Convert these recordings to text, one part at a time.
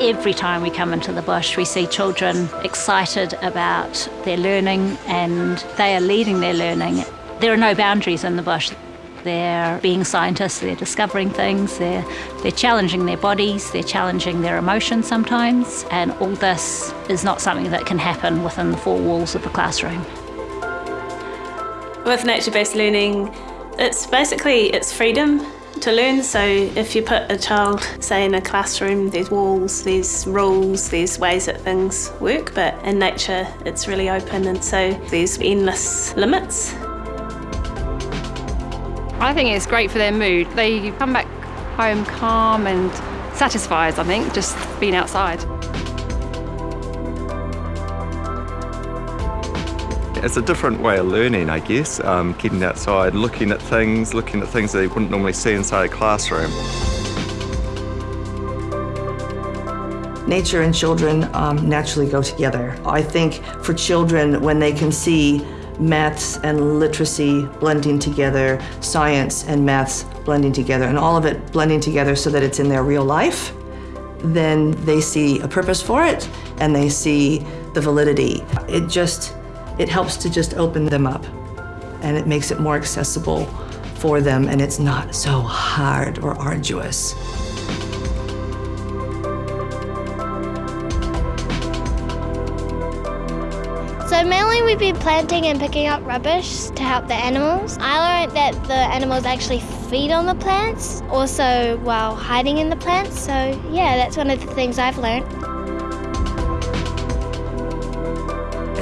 Every time we come into the bush, we see children excited about their learning and they are leading their learning. There are no boundaries in the bush. They're being scientists, they're discovering things, they're, they're challenging their bodies, they're challenging their emotions sometimes, and all this is not something that can happen within the four walls of the classroom. With nature-based learning, it's basically it's freedom to learn. So if you put a child, say in a classroom, there's walls, there's rules, there's ways that things work, but in nature it's really open and so there's endless limits. I think it's great for their mood. They come back home calm and satisfied, I think, just being outside. It's a different way of learning, I guess, um, getting outside, looking at things, looking at things that you wouldn't normally see inside a classroom. Nature and children um, naturally go together. I think for children, when they can see maths and literacy blending together, science and maths blending together, and all of it blending together so that it's in their real life, then they see a purpose for it and they see the validity. It just it helps to just open them up and it makes it more accessible for them and it's not so hard or arduous. So mainly we've been planting and picking up rubbish to help the animals. I learned that the animals actually feed on the plants, also while hiding in the plants. So yeah, that's one of the things I've learned.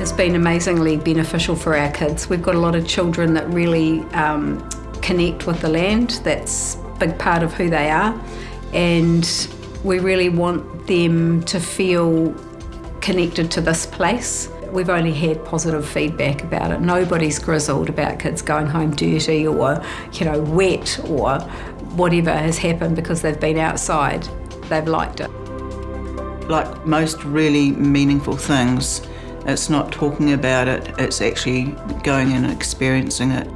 Has been amazingly beneficial for our kids. We've got a lot of children that really um, connect with the land. That's a big part of who they are. And we really want them to feel connected to this place. We've only had positive feedback about it. Nobody's grizzled about kids going home dirty or, you know, wet or whatever has happened because they've been outside. They've liked it. Like most really meaningful things, it's not talking about it, it's actually going and experiencing it.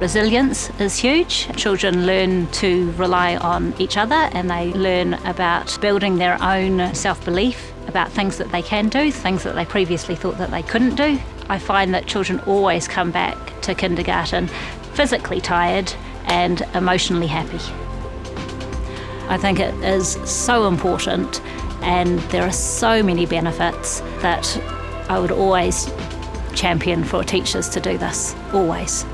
Resilience is huge. Children learn to rely on each other and they learn about building their own self-belief about things that they can do, things that they previously thought that they couldn't do. I find that children always come back to kindergarten physically tired and emotionally happy. I think it is so important and there are so many benefits that I would always champion for teachers to do this, always.